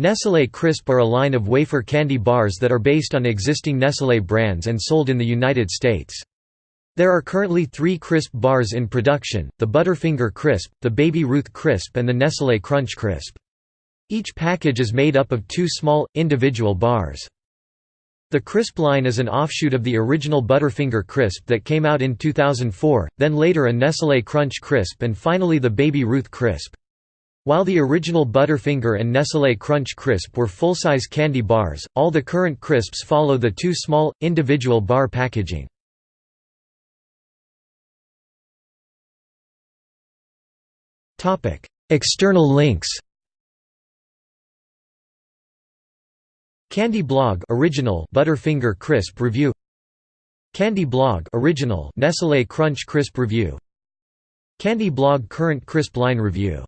Nestlé Crisp are a line of wafer candy bars that are based on existing Nestlé brands and sold in the United States. There are currently three crisp bars in production, the Butterfinger Crisp, the Baby Ruth Crisp and the Nestlé Crunch Crisp. Each package is made up of two small, individual bars. The Crisp line is an offshoot of the original Butterfinger Crisp that came out in 2004, then later a Nestlé Crunch Crisp and finally the Baby Ruth Crisp. While the original Butterfinger and Nestlé Crunch Crisp were full-size candy bars, all the current crisps follow the two small, individual bar packaging. External links Candy Blog original Butterfinger Crisp review Candy Blog original Nestlé Crunch Crisp review Candy Blog current crisp line review